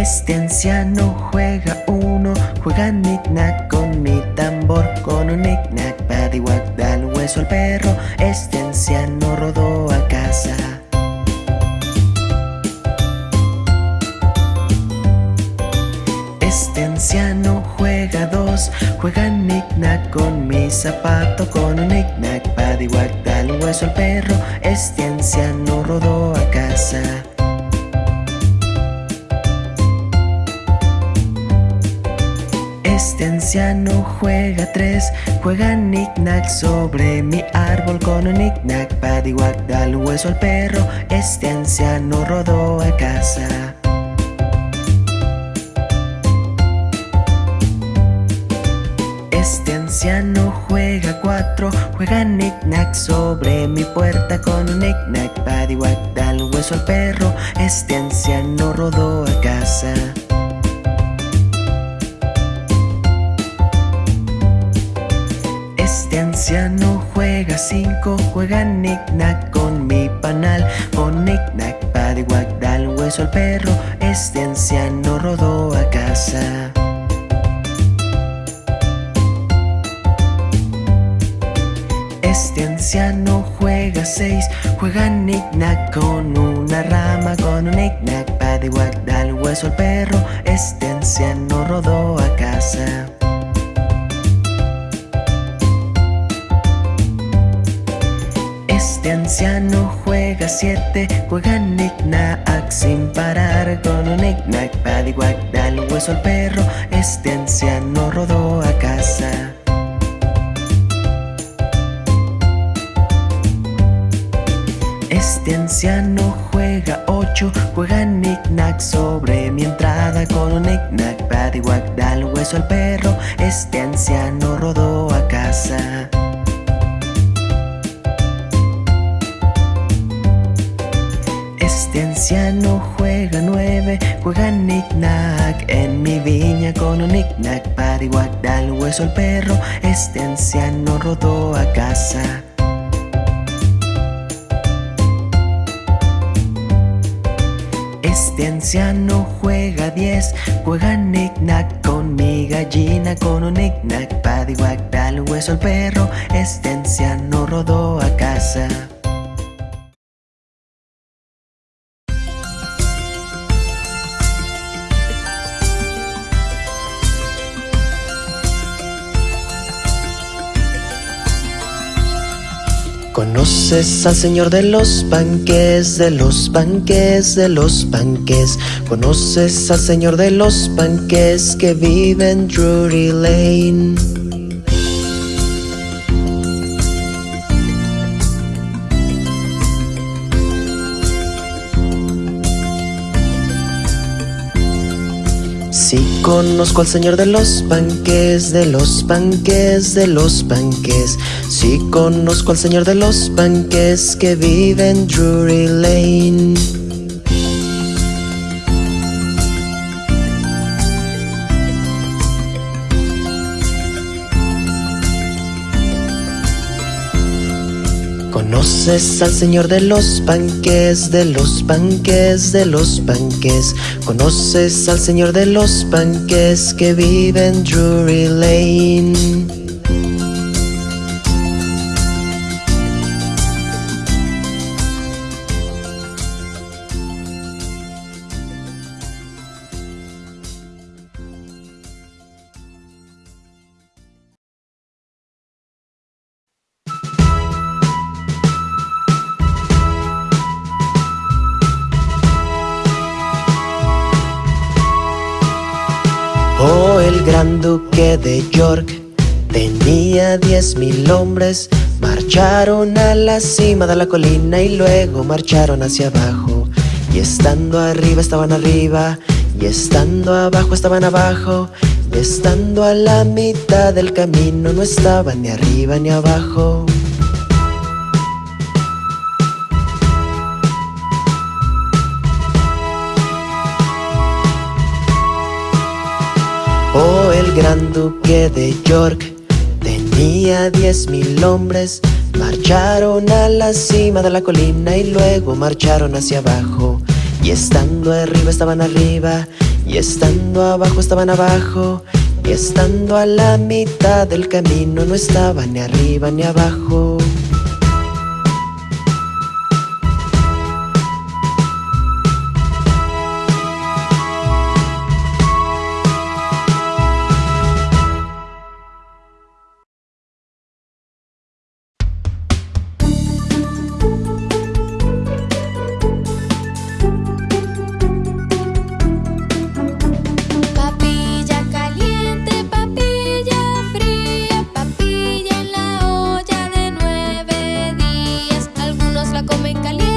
Este anciano juega uno, juega knick-knack con mi tambor Con un knick-knack, paddywhack, da el hueso al perro. Este anciano rodó a casa. Este anciano juega dos, juega knick-knack con mi zapato Con un knick-knack, paddywhack, da el hueso al perro. Este anciano rodó a casa Este anciano juega tres, juega knick-knack sobre mi árbol con un knick-knack, paddywhack, da el hueso al perro. Este anciano rodó a casa. Este anciano juega cuatro, juega knick-knack sobre mi puerta con un knick-knack, paddywhack, da el hueso al perro. Este anciano rodó a casa. Juega knick-knack con mi panal. Con knick-knack, paddywhack, da el hueso al perro Este anciano rodó a casa. Este anciano juega seis, juega knick-knack con una rama. Con un knick-knack, da el hueso al perro Este anciano rodó a casa Este anciano juega siete, juega knick-knack sin parar Con un knick-knack, paddywhack, da el hueso al perro Este anciano rodó a casa. Este anciano juega ocho, juega knick-knack sobre mi entrada Con un knick-knack, paddywhack, da el hueso al perro Este anciano rodó a casa anciano juega nueve, juega knick-knack En mi viña con un knick-knack, paddywhack, da el hueso al perro. Este anciano rodó a casa. Este anciano juega diez, juega knick-knack con mi gallina Con un knick-knack, paddywhack, da el hueso al perro. Este anciano rodó a casa ¿Conoces al señor de los panques, de los panques, de los panques? ¿Conoces al señor de los panques que vive en Drury Lane? Conozco al señor de los panques, de los panques, de los panques Sí conozco al señor de los panques que vive en Drury Lane ¿Conoces al señor de los panques, de los panques, de los panques? ¿Conoces al señor de los panques que vive en Drury Lane? Duque de York tenía diez mil hombres. Marcharon a la cima de la colina y luego marcharon hacia abajo. Y estando arriba estaban arriba, y estando abajo estaban abajo. Y estando a la mitad del camino no estaban ni arriba ni abajo. El gran duque de York tenía diez mil hombres. Marcharon a la cima de la colina y luego marcharon hacia abajo. Y estando arriba estaban arriba, Y estando abajo estaban abajo Y estando a la mitad del camino no estaban ni arriba ni abajo en caliente.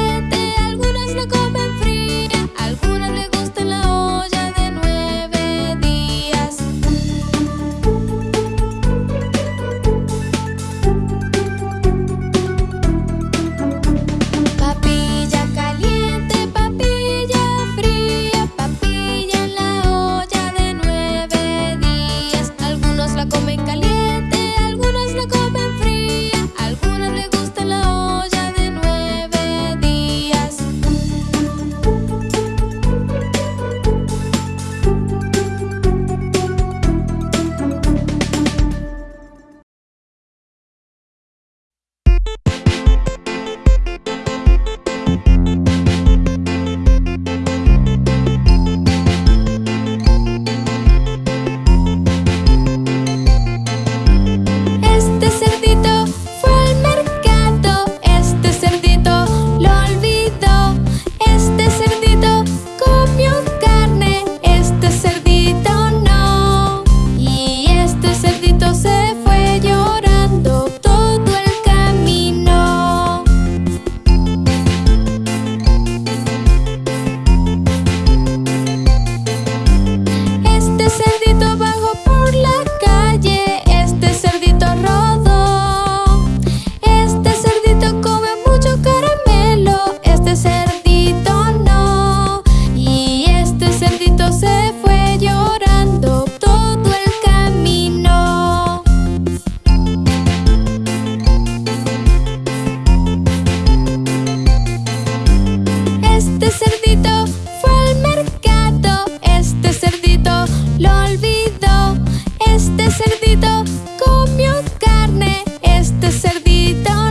cerdito comió carne, este cerdito.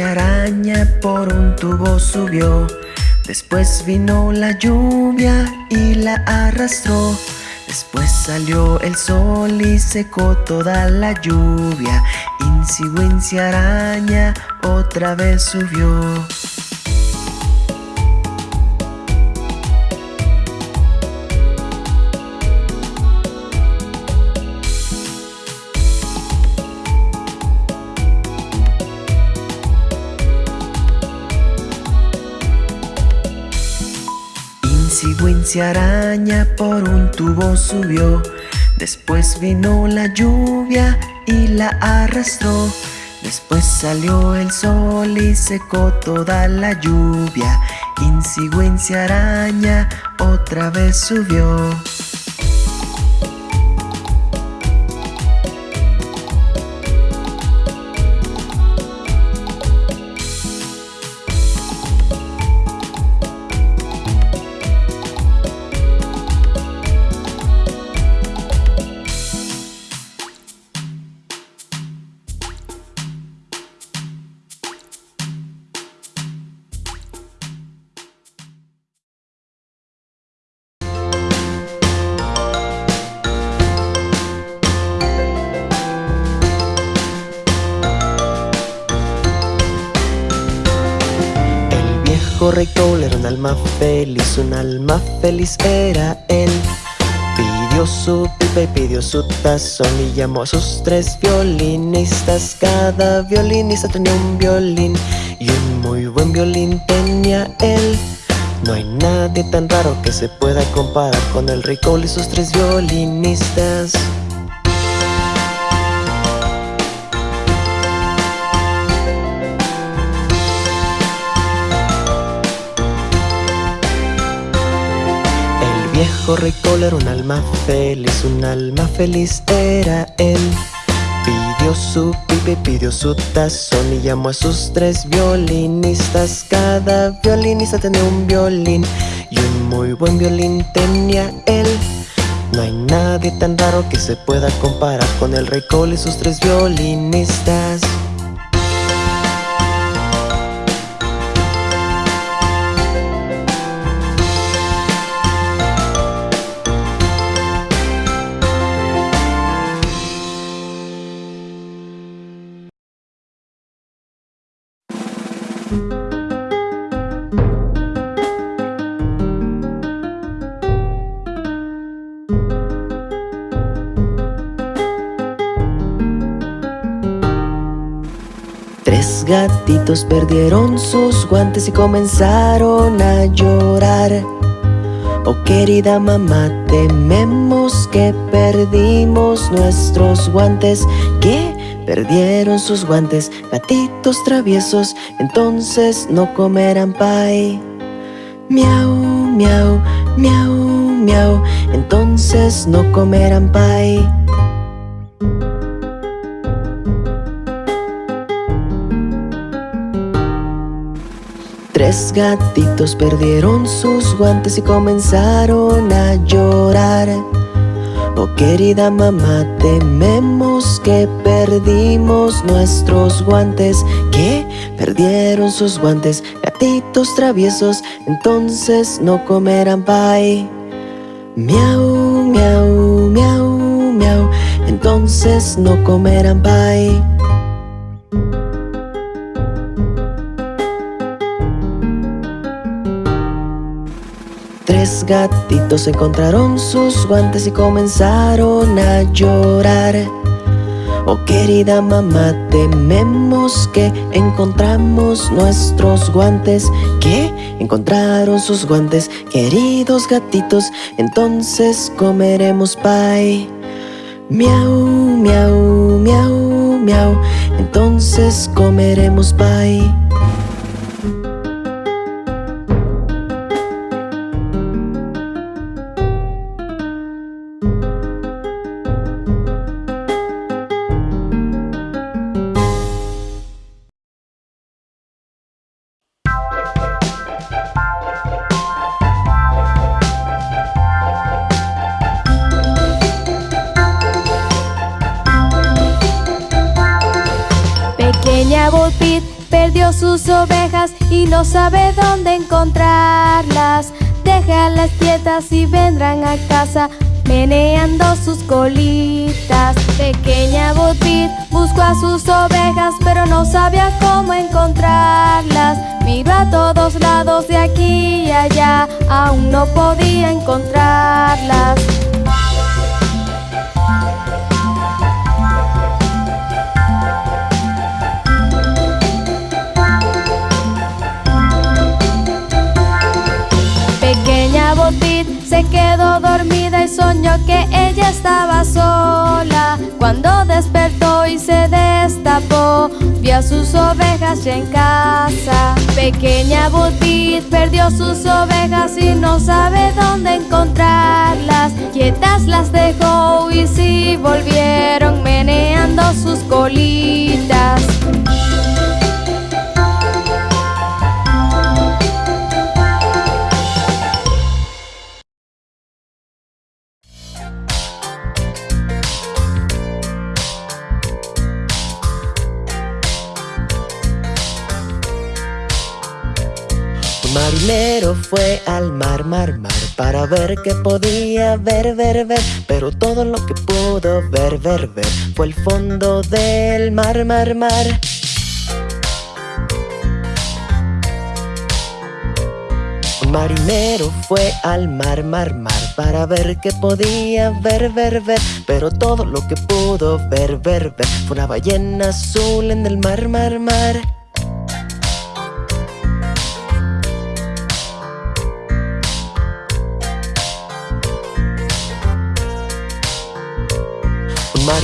Araña por un tubo subió. Después vino la lluvia y la arrastró. Después salió el sol y secó toda la lluvia. Insi araña otra vez subió araña por un tubo subió. Después vino la lluvia y la arrastró. Después salió el sol y secó toda la lluvia. Insi araña otra vez subió un alma feliz era él. Pidió su pipa y pidió su tazón y llamó a sus tres violinistas. Cada violinista tenía un violín y un muy buen violín tenía él. No hay nadie tan raro que se pueda comparar con el Cole y sus tres violinistas. Viejo rey era un alma feliz, un alma feliz era él. Pidió su pipe, pidió su tazón y llamó a sus tres violinistas. Cada violinista tenía un violín y un muy buen violín tenía él. No hay nadie tan raro que se pueda comparar con el rey Cole y sus tres violinistas. Gatitos perdieron sus guantes y comenzaron a llorar Oh querida mamá, tememos que perdimos nuestros guantes ¿Qué? Perdieron sus guantes, gatitos traviesos, entonces no comerán pay. Miau, miau, miau, miau, entonces no comerán pay. Tres gatitos perdieron sus guantes y comenzaron a llorar. Oh querida mamá, tememos que perdimos nuestros guantes ¿Qué? Perdieron sus guantes, gatitos traviesos Entonces no comerán pay Miau, miau, miau, miau Entonces no comerán pay Tres gatitos encontraron sus guantes y comenzaron a llorar Oh querida mamá, tememos que encontramos nuestros guantes ¿Qué? Encontraron sus guantes, queridos gatitos Entonces comeremos pay Miau, miau, miau, miau Entonces comeremos pay no podía encontrarlas. se quedó dormida y soñó que ella estaba sola. Cuando despertó y se destapó, vio a sus ovejas ya en casa. Pequeña Butit perdió sus marinero fue al mar, mar, mar Para ver qué podía ver, ver, ver. Pero todo lo que pudo ver, ver, ver Fue el fondo del mar, mar, mar. Marinero fue al mar, mar, mar Para ver qué podía ver, ver, ver. Pero todo lo que pudo ver, ver, ver Fue una ballena azul en el mar, mar, mar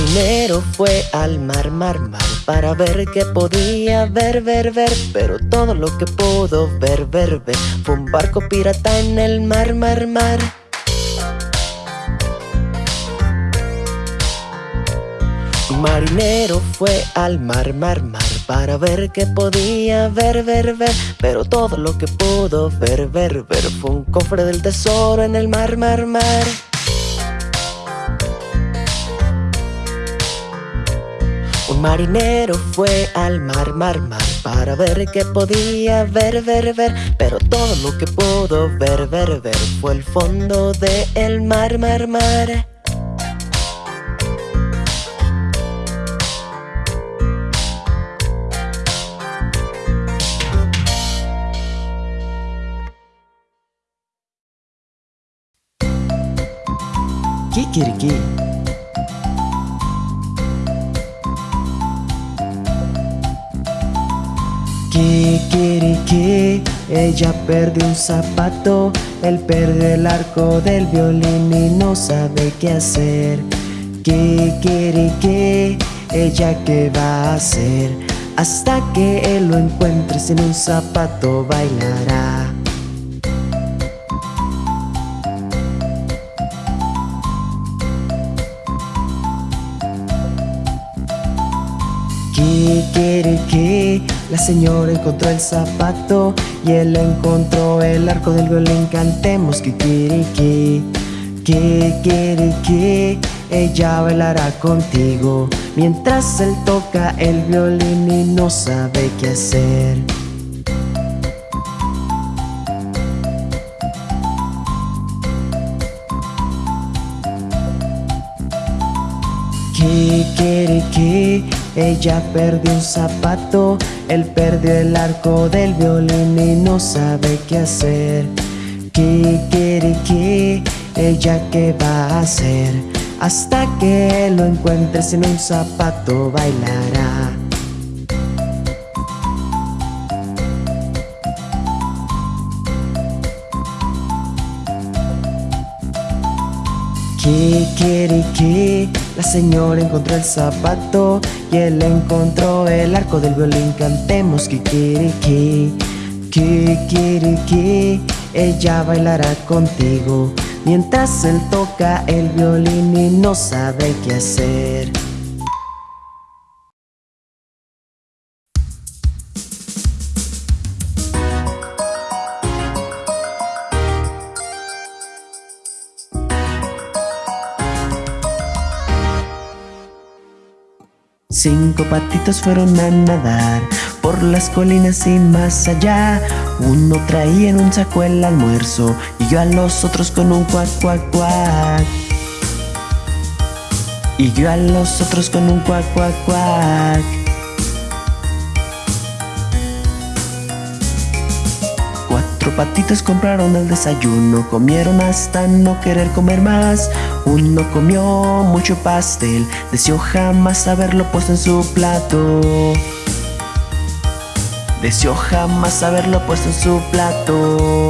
Un marinero fue al mar, mar, mar Para ver qué podía ver, ver, ver Pero todo lo que pudo ver, ver, ver Fue un barco pirata en el mar, mar, mar. Marinero fue al mar, mar, mar Para ver qué podía ver, ver, ver Pero todo lo que pudo ver, ver, ver Fue un cofre del tesoro en el mar, mar, mar Marinero fue al mar, mar, mar Para ver qué podía ver, ver, ver. Pero todo lo que pudo ver, ver, ver Fue el fondo del el mar, mar, mar. Kikiriki Kikiriki Ella perdió un zapato. Él perdió el arco del violín y no sabe qué hacer. Kikiriki Ella qué va a hacer Hasta que él lo encuentre sin un zapato bailará. Kikiriki La señora encontró el zapato Y él encontró el arco del violín. Cantemos Kikiriki Kikiriki. Ella bailará contigo Mientras él toca el violín y no sabe qué hacer. Kikiriki Ella perdió un zapato Él perdió el arco del violín y no sabe qué hacer. Kikiriki Ella qué va a hacer Hasta que lo encuentre sin un zapato bailará Kikiriki La señora encontró el zapato Y él encontró el arco del violín. Cantemos Kikiriki Kikiriki Ella bailará contigo Mientras él toca el violín y no sabe qué hacer Cinco patitos fueron a nadar por las colinas y más allá. Uno traía en un saco el almuerzo y yo a los otros con un cuac, cuac, cuac. Y yo a los otros con un cuac, cuac, cuac. Cuatro patitos compraron el desayuno, comieron hasta no querer comer más. Uno comió mucho pastel, deseó jamás haberlo puesto en su plato. Deseó jamás haberlo puesto en su plato.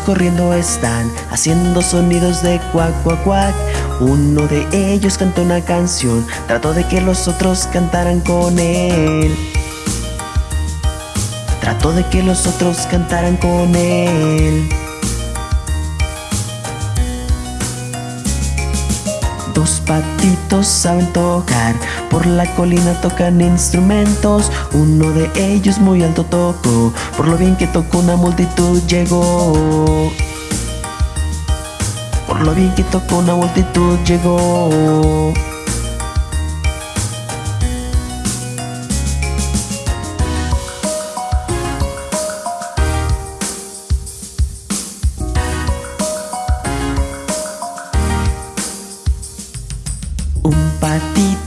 Corriendo están haciendo sonidos de cuac cuac cuac. Uno de ellos cantó una canción, trató de que los otros cantaran con él. Trató de que los otros cantaran con él. Dos patitos saben tocar, por la colina tocan instrumentos. Uno de ellos muy alto tocó, por lo bien que tocó una multitud llegó. Por lo bien que tocó una multitud llegó.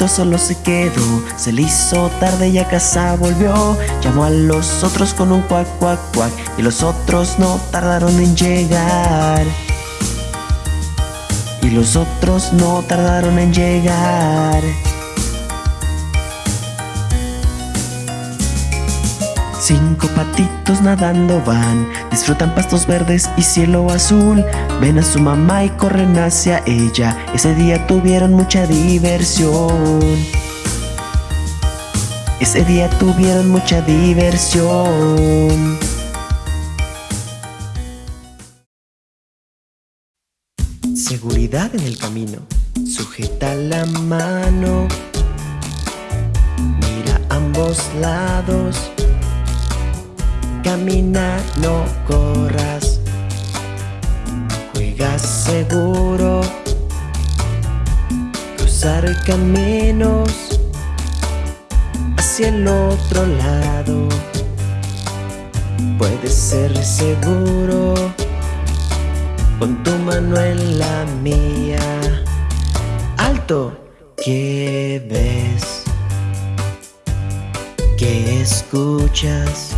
Solo se quedó, se le hizo tarde y a casa volvió. Llamó a los otros con un cuac, cuac, cuac, y los otros no tardaron en llegar. Y los otros no tardaron en llegar. Cinco patitos nadando van, disfrutan pastos verdes y cielo azul. Ven a su mamá y corren hacia ella. Ese día tuvieron mucha diversión. Ese día tuvieron mucha diversión. Seguridad en el camino. Sujeta la mano. Mira ambos lados. Camina, no corras. Juega seguro. Cruzar caminos hacia el otro lado. Puedes ser seguro con tu mano en la mía. Alto, ¿qué ves? ¿Qué escuchas?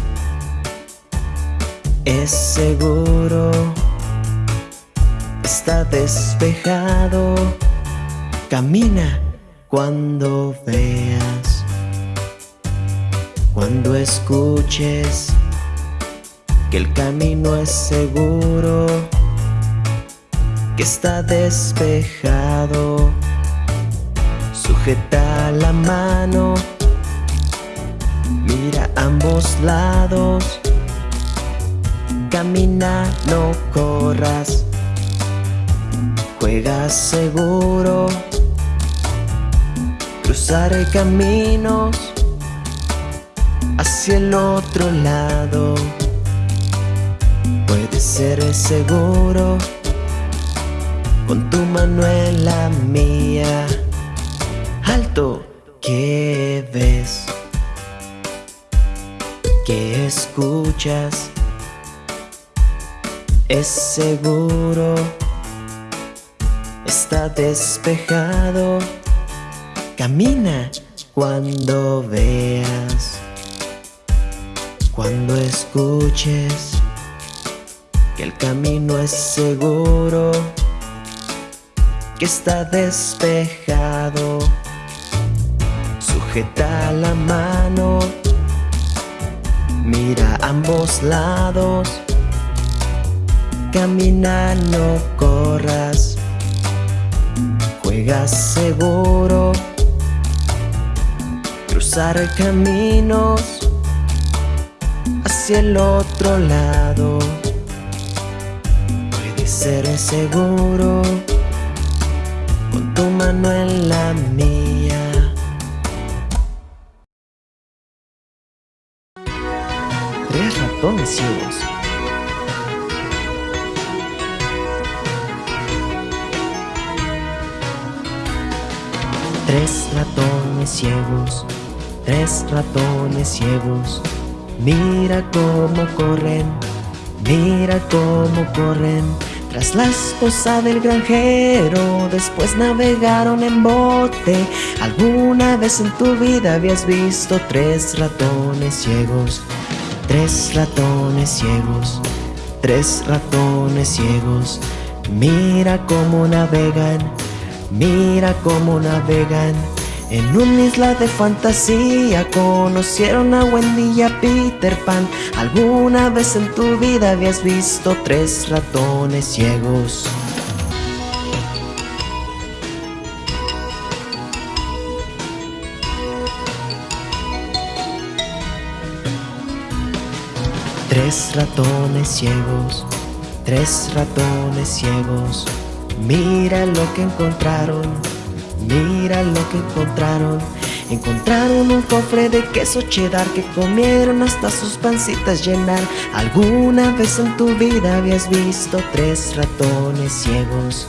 Es seguro, está despejado. Camina cuando veas, cuando escuches que el camino es seguro, que está despejado. Sujeta la mano, mira ambos lados. Camina, no corras. Juega seguro. Cruzar caminos hacia el otro lado. Puedes ser seguro con tu mano en la mía. Alto, ¿qué ves? ¿Qué escuchas? Es seguro, está despejado. Camina cuando veas, cuando escuches que el camino es seguro, que está despejado. Sujeta la mano, mira ambos lados. Camina, no corras. Juega seguro. Cruzar caminos hacia el otro lado. Puedes ser seguro con tu mano en la mía. Tres ratones Tres ratones ciegos, tres ratones ciegos. Mira cómo corren, mira cómo corren. Tras la esposa del granjero, después navegaron en bote. ¿Alguna vez en tu vida habías visto tres ratones ciegos? Tres ratones ciegos, tres ratones ciegos. Mira cómo navegan, mira cómo navegan. En una isla de fantasía conocieron a Wendy y a Peter Pan. ¿Alguna vez en tu vida habías visto tres ratones ciegos? Tres ratones ciegos, tres ratones ciegos. Mira lo que encontraron, mira lo que encontraron. Encontraron un cofre de queso cheddar que comieron hasta sus pancitas llenar. ¿Alguna vez en tu vida habías visto tres ratones ciegos?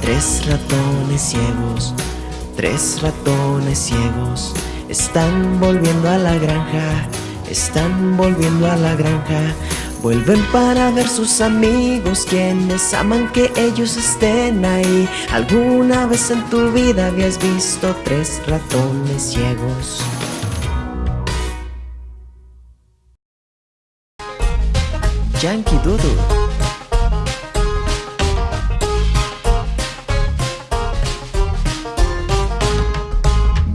Tres ratones ciegos, tres ratones ciegos. Están volviendo a la granja, están volviendo a la granja. Vuelven para ver sus amigos quienes aman que ellos estén ahí. ¿Alguna vez en tu vida habías visto tres ratones ciegos? Yankee Doodle.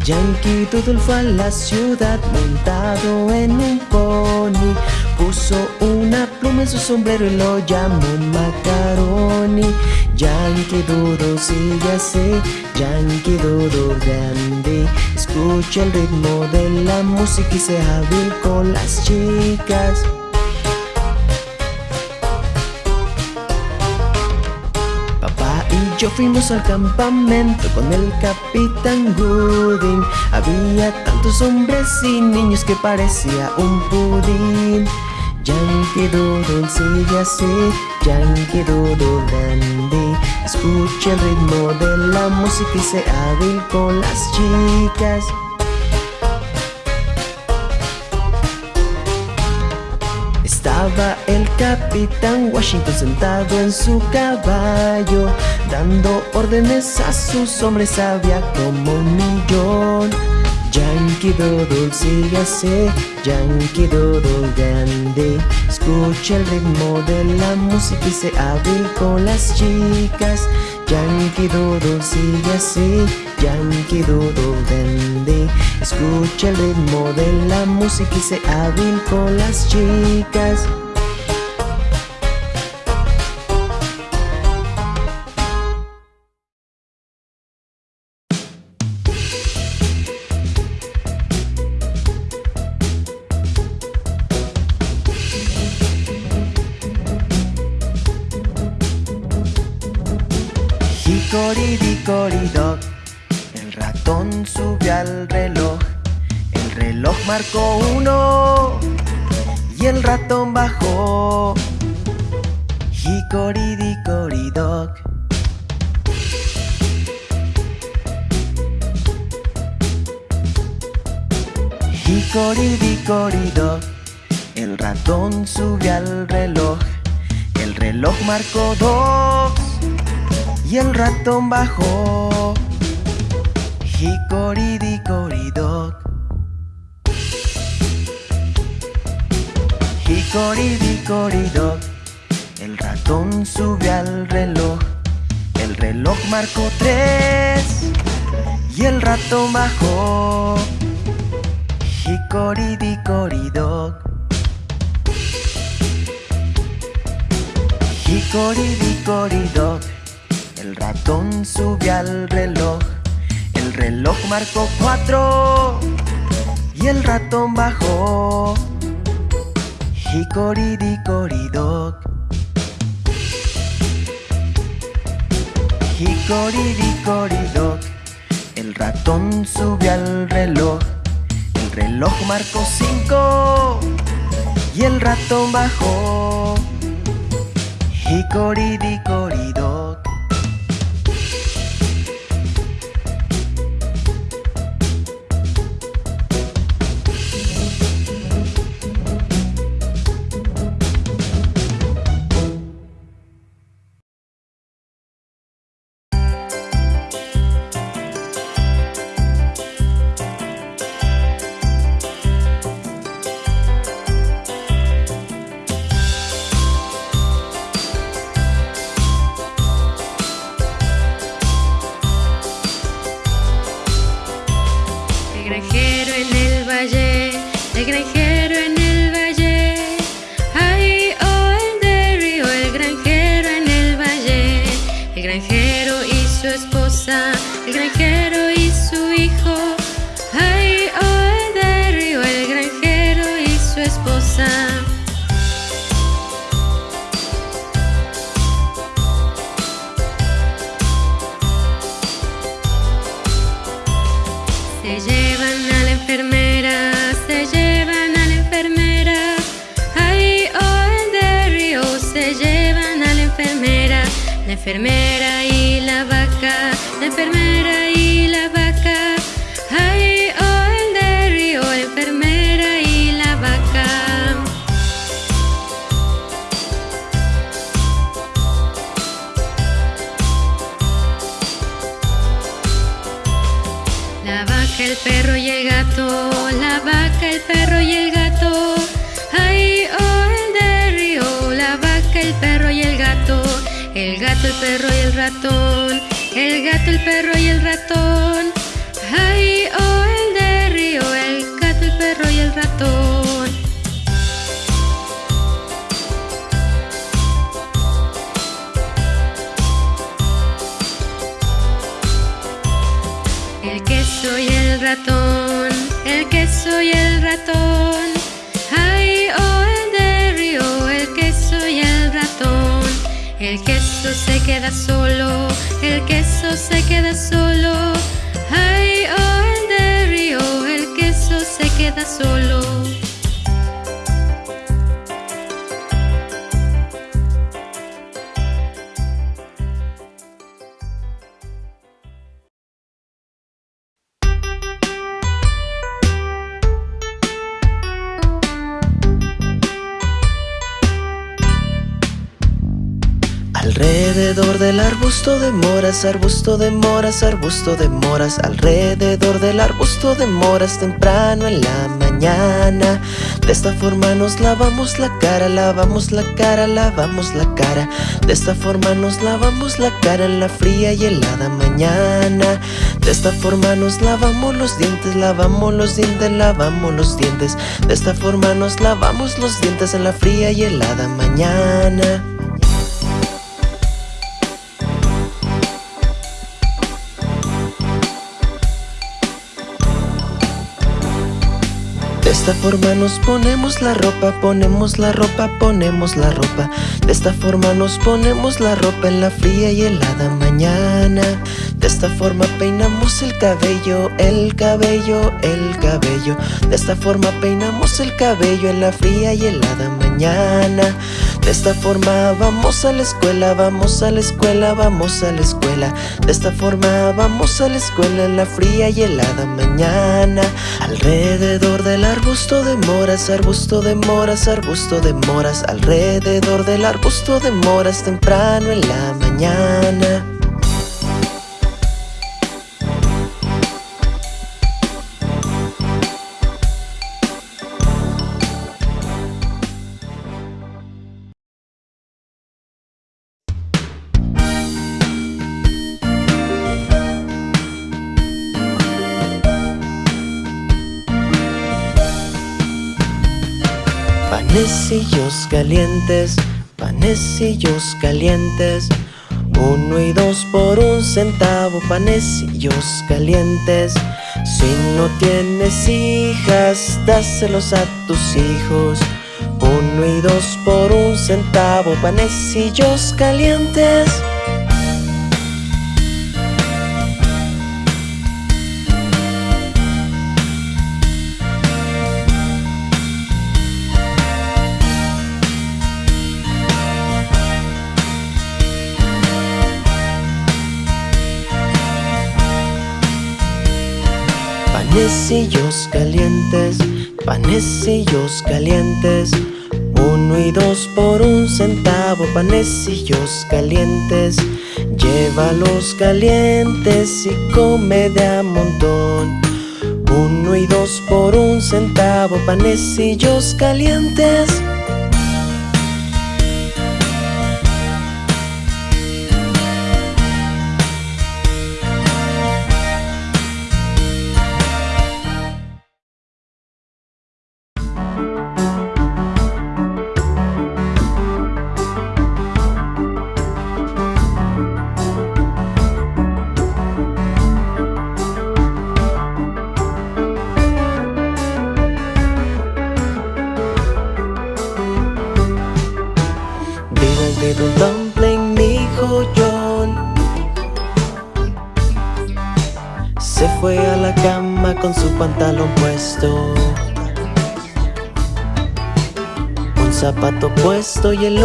Yankee Doodle fue a la ciudad montado en un pony Puso una pluma en su sombrero y lo llamó Macaroni. Yankee Doodle sigue así, Yankee Doodle grande. Escucha el ritmo de la música y se hábil con las chicas yo fuimos al campamento con el capitán Gooding. Había tantos hombres y niños que parecía un pudín. Yankee Doodle sigue así, Yankee Doodle dandy Escucha el ritmo de la música y se hábil con las chicas Estaba el capitán Washington sentado en su caballo Dando órdenes a sus hombres. Había como un millón. Yankee Doodle sigue así, Yankee Doodle grande. Escucha el ritmo de la música y se hábil con las chicas Yankee Doodle sigue así, Yankee Doodle dandy. Escucha el ritmo de la música y se hábil con las chicas marcó uno Y el ratón bajó Hicoridi-coridoc Hicoridi-coridoc El ratón subió al reloj. El reloj marcó dos y el ratón bajó. Hicoridi coridoc. Hicoridi coridoc. El ratón subió al reloj. El reloj marcó tres y el ratón bajó. Hicoridi coridoc. Hicoridi coridoc. El ratón subió al reloj El reloj marcó cuatro Y el ratón bajó Hicoridi coridoc Hicoridi coridoc El ratón subió al reloj. El reloj marcó cinco. Y el ratón bajó. Hicoridi arbusto de moras, arbusto de moras Alrededor del arbusto de moras temprano en la mañana. De esta forma nos lavamos la cara, lavamos la cara, lavamos la cara. De esta forma nos lavamos la cara en la fría y helada mañana. De esta forma nos lavamos los dientes, lavamos los dientes, lavamos los dientes. De esta forma nos lavamos los dientes en la fría y helada mañana esta forma nos ponemos la ropa, ponemos la ropa, ponemos la ropa. De esta forma nos ponemos la ropa en la fría y helada mañana. De esta forma peinamos el cabello, el cabello, el cabello. De esta forma peinamos el cabello en la fría y helada mañana De esta forma vamos a la escuela, vamos a la escuela, vamos a la escuela. De esta forma vamos a la escuela en la fría y helada mañana. Alrededor del arbusto de moras, arbusto de moras, arbusto de moras. Alrededor del arbusto de moras temprano en la mañana panecillos calientes. Uno y dos por un centavo, panecillos calientes. Si no tienes hijas, dáselos a tus hijos. Uno y dos por un centavo, panecillos calientes Panecillos calientes, panecillos calientes. Uno y dos por un centavo, panecillos calientes. Llévalos calientes y come de a montón. Uno y dos por un centavo, panecillos calientes y el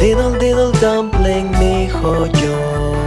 Diddle diddle dumpling, mi hijo yo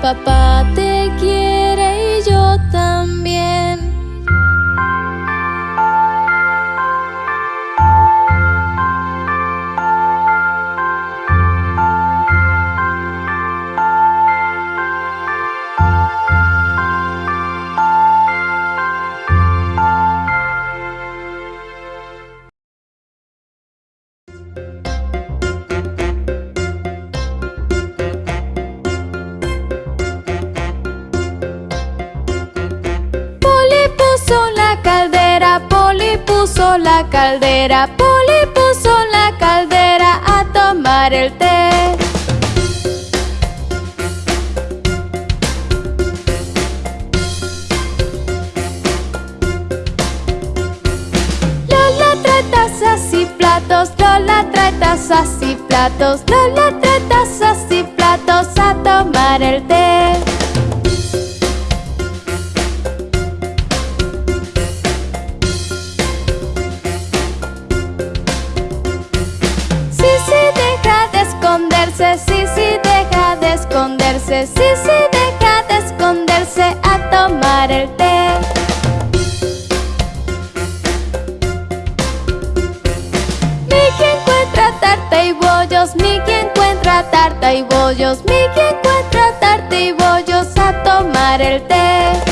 papá te quiere caldera, Poli puso la caldera a tomar el té. Lola trae tazas y platos, Lola trae tazas y platos, Lola trae tazas y platos a tomar el té. Sí, sí, deja de esconderse a tomar el té. Mickey encuentra tarta y bollos, Mickey encuentra tarta y bollos, Mickey encuentra tarta y bollos a tomar el té.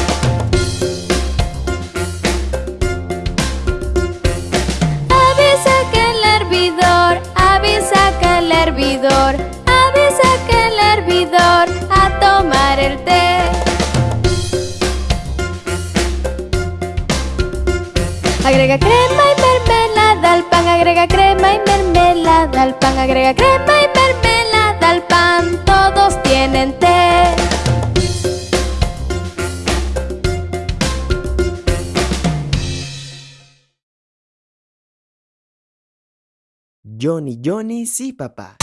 Crema y mermelada al pan, agrega crema y mermelada al pan, agrega crema y mermelada al pan, todos tienen té. Johnny, Johnny, sí, papá.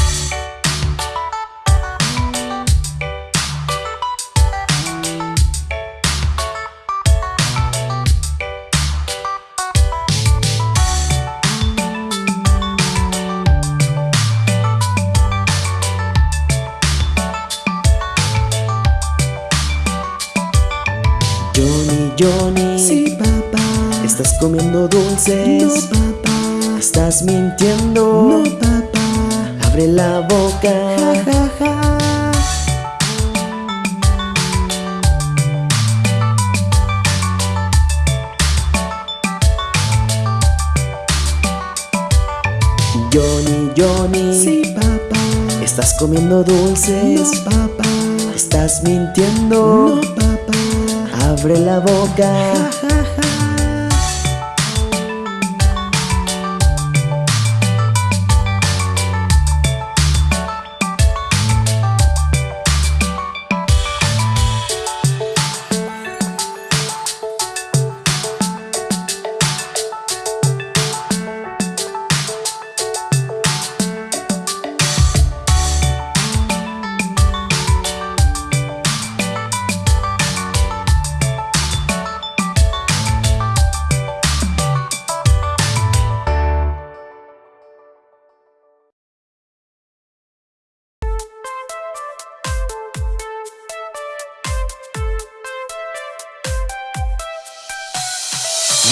Estás comiendo dulces. No, papá. Estás mintiendo. No, papá. Abre la boca. Ja, ja, ja. Johnny, Johnny. Sí, papá. Estás comiendo dulces. No, papá. Estás mintiendo. No, papá. Abre la boca. Ja, ja,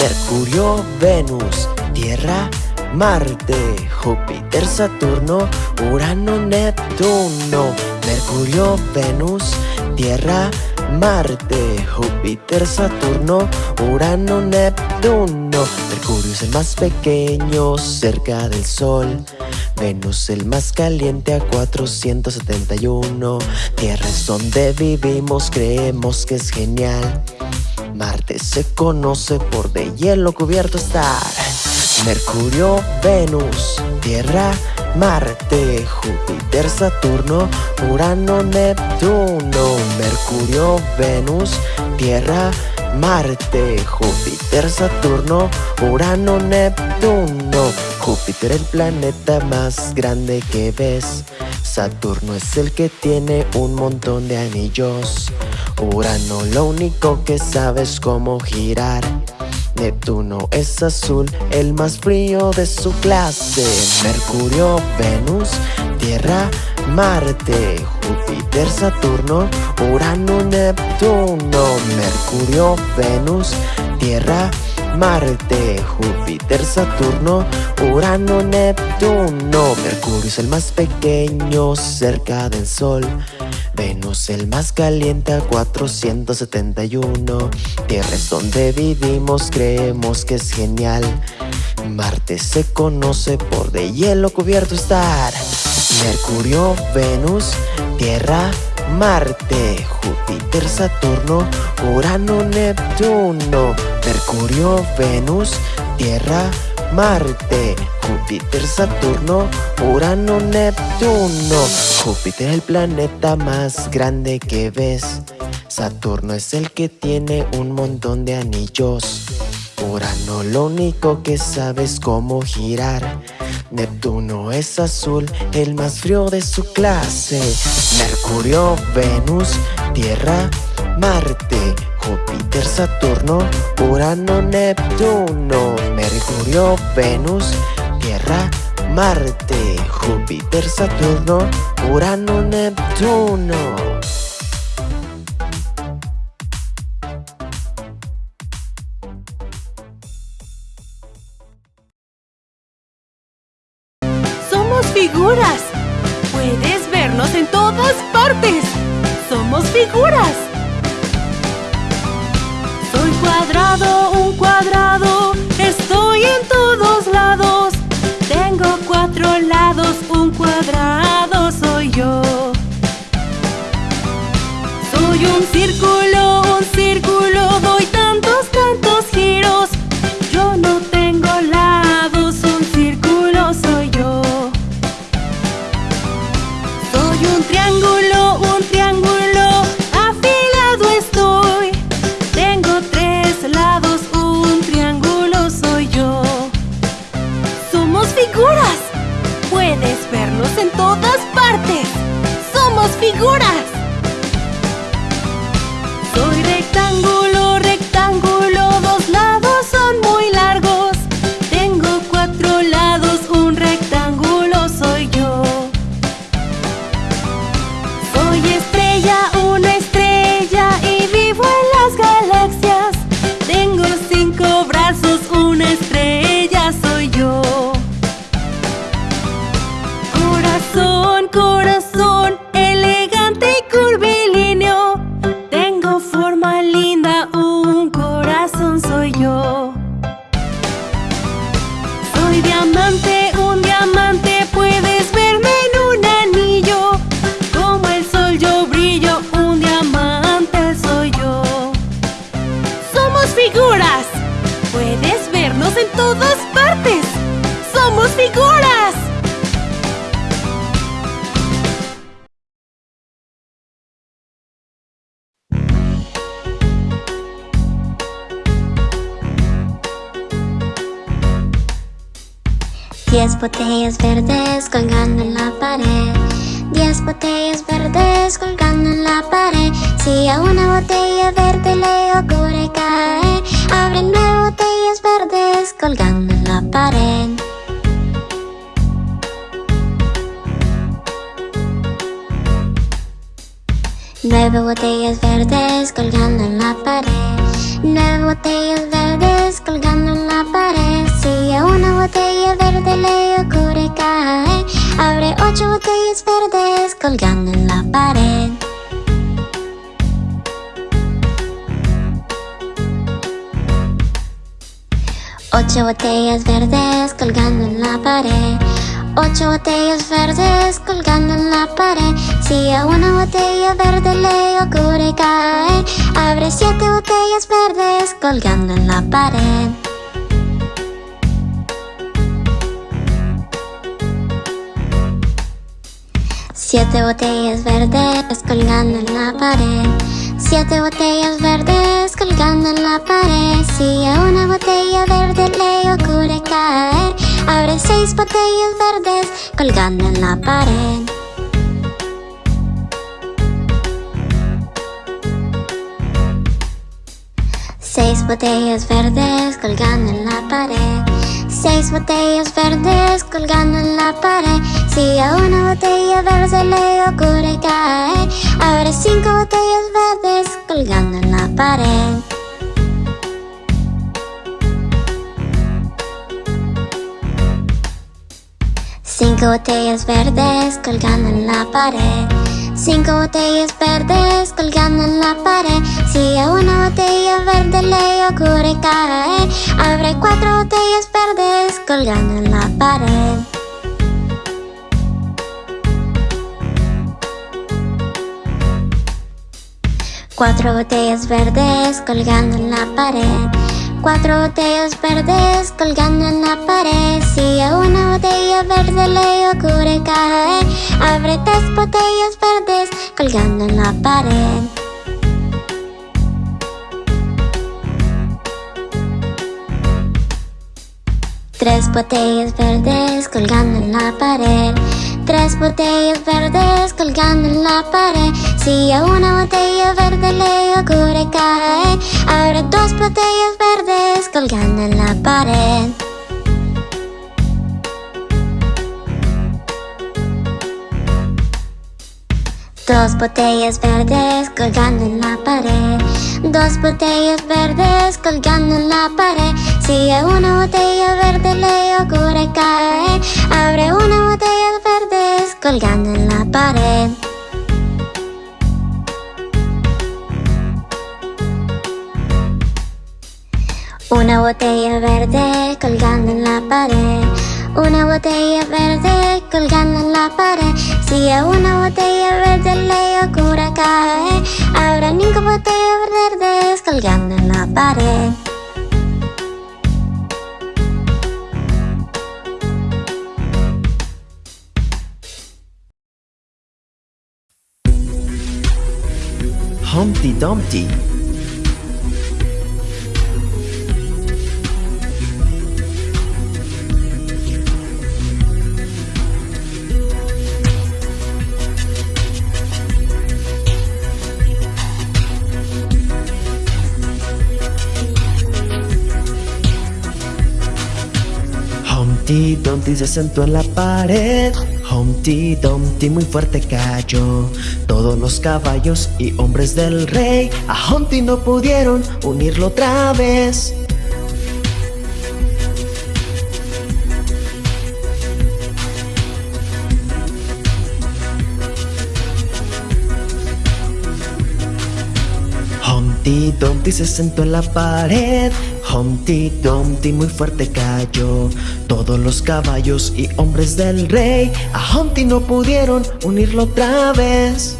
Mercurio, Venus, Tierra, Marte, Júpiter, Saturno, Urano, Neptuno. Mercurio, Venus, Tierra, Marte, Júpiter, Saturno, Urano, Neptuno. Mercurio es el más pequeño cerca del Sol. Venus el más caliente a 471. Tierra es donde vivimos, creemos que es genial. Marte se conoce por de hielo cubierto estar. Mercurio, Venus, Tierra, Marte, Júpiter, Saturno, Urano, Neptuno, Mercurio, Venus, Tierra, Marte, Júpiter, Saturno, Urano, Neptuno. Júpiter el planeta más grande que ves. Saturno es el que tiene un montón de anillos. Urano lo único que sabes cómo girar. Neptuno es azul, el más frío de su clase. Mercurio, Venus, Tierra, Marte, Júpiter, Saturno, Urano, Neptuno. Mercurio, Venus, Tierra, Marte, Júpiter, Saturno, Urano, Neptuno. Mercurio es el más pequeño cerca del Sol. Venus el más caliente a 471 Tierra es donde vivimos, creemos que es genial. Marte se conoce por de hielo cubierto estar. Mercurio, Venus, Tierra, Marte, Júpiter, Saturno, Urano, Neptuno. Mercurio, Venus, Tierra, Marte, Júpiter, Saturno, Urano, Neptuno. Júpiter es el planeta más grande que ves. Saturno es el que tiene un montón de anillos. Urano lo único que sabe es cómo girar. Neptuno es azul, el más frío de su clase. Mercurio, Venus, Tierra, Marte, Júpiter, Saturno, Urano, Neptuno, Mercurio, Venus, Tierra, Marte, Júpiter, Saturno, Urano, Neptuno. Colgando en la pared. Siete botellas verdes colgando en la pared. Siete botellas verdes colgando en la pared. Si a una botella verde le ocurre caer Abre seis botellas verdes colgando en la pared Seis botellas verdes colgando en la pared. Seis botellas verdes colgando en la pared. Si a una botella verde le ocurre caer Abre cinco botellas verdes colgando en la pared. Cinco botellas verdes colgando en la pared Cinco botellas verdes colgando en la pared. Si a una botella verde le ocurre caer Abre cuatro botellas verdes colgando en la pared. Cuatro botellas verdes colgando en la pared Cuatro botellas verdes colgando en la pared. Si a una botella verde le ocurre caer Abre tres botellas verdes colgando en la pared. Tres botellas verdes colgando en la pared Tres botellas verdes colgando en la pared. Si a una botella verde le ocurre caer Abre dos botellas verdes colgando en la pared. Dos botellas verdes colgando en la pared. Dos botellas verdes colgando en la pared. Si a una botella verde le ocurre caer Abre una botella colgando en la pared. Una botella verde colgando en la pared. Una botella verde colgando en la pared. Si a una botella verde le ocurre caer Habrá cinco botellas verdes colgando en la pared Humpty Dumpty. Humpty Dumpty se sentó en la pared Humpty Dumpty muy fuerte cayó. Todos los caballos y hombres del rey A Humpty no pudieron unirlo otra vez Humpty Dumpty se sentó en la pared. Humpty Dumpty muy fuerte cayó. Todos los caballos y hombres del rey A Humpty no pudieron unirlo otra vez.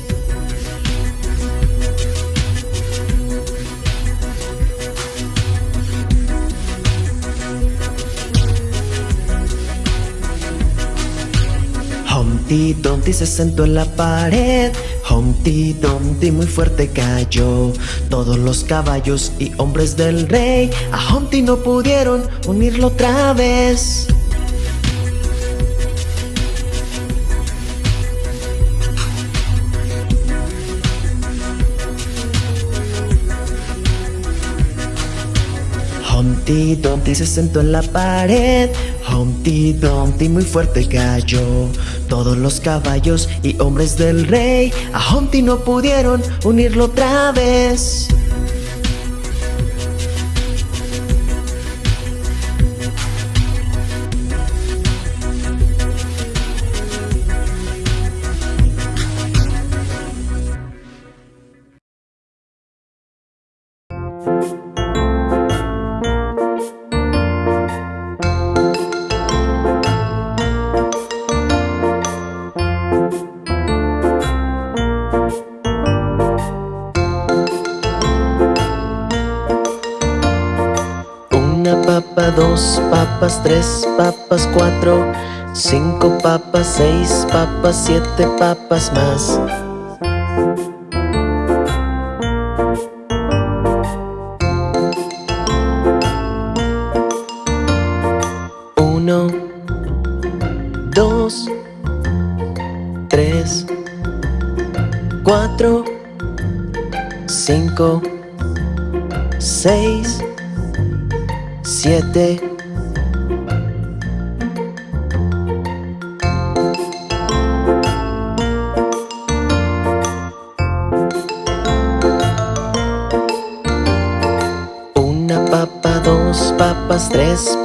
Humpty Dumpty se sentó en la pared Humpty Dumpty muy fuerte cayó. Todos los caballos y hombres del rey A Humpty no pudieron unirlo otra vez. Humpty Dumpty se sentó en la pared. Humpty Dumpty muy fuerte cayó Todos los caballos y hombres del rey. A Humpty no pudieron unirlo otra vez tres papas, cuatro, cinco papas, seis papas, siete papas más. Uno, dos, tres, cuatro, cinco, seis, siete.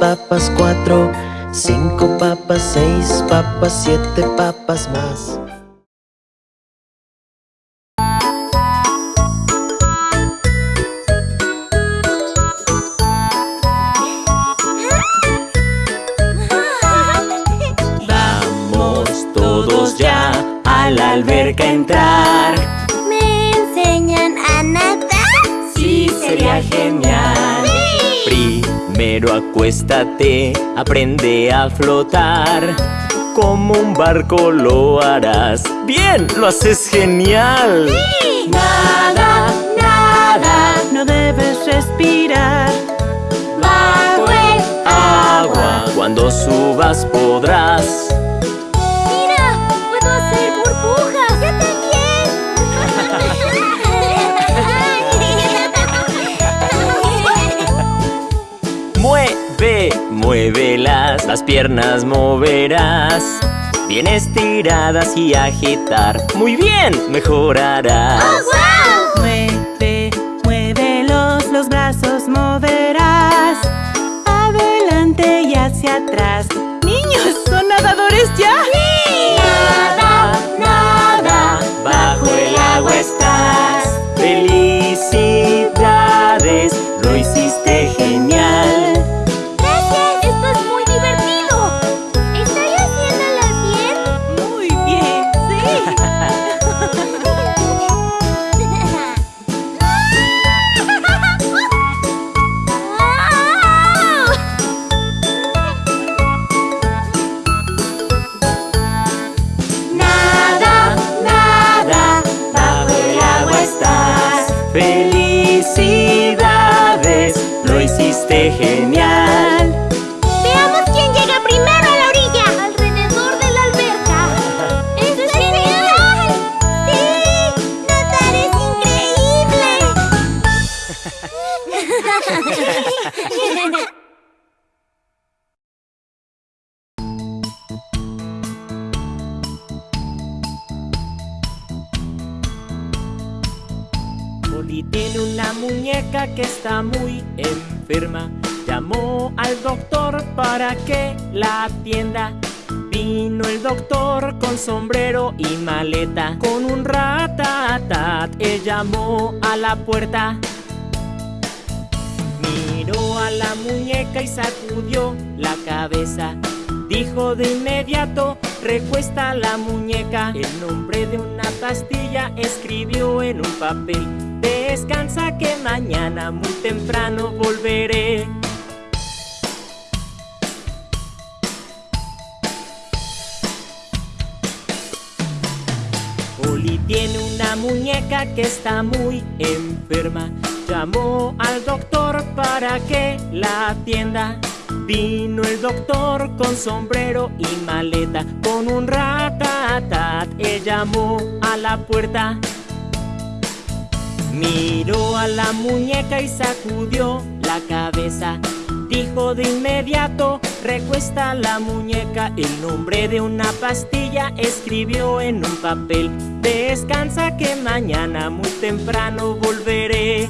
Papas, cuatro, cinco papas, seis papas, siete papas más. Vamos todos ya a la alberca a entrar. ¿Me enseñan a nadar? Sí, sería genial. Primero acuéstate, aprende a flotar. Como un barco lo harás. Bien, lo haces genial. Nada, nada, no debes respirar. Bajo el Agua, cuando subas podrás. Muévelas, las piernas moverás. Bien estiradas y agitar. Muy bien, mejorarás. Mueve, muévelos, los brazos moverás. Adelante y hacia atrás. Niños, ¿son nadadores ya? Genial. Llamó al doctor para que la atienda. Vino el doctor con sombrero y maleta. Con un ratatat, él llamó a la puerta. Miró a la muñeca y sacudió la cabeza. Dijo de inmediato, recuesta la muñeca. El nombre de una pastilla escribió en un papel. Descansa que mañana muy temprano volveré. Oli tiene una muñeca que está muy enferma. Llamó al doctor para que la atienda. Vino el doctor con sombrero y maleta, con un ratatat. Él llamó a la puerta. Miró a la muñeca y sacudió la cabeza. Dijo de inmediato, recuesta la muñeca. El nombre de una pastilla escribió en un papel. Descansa que mañana muy temprano volveré.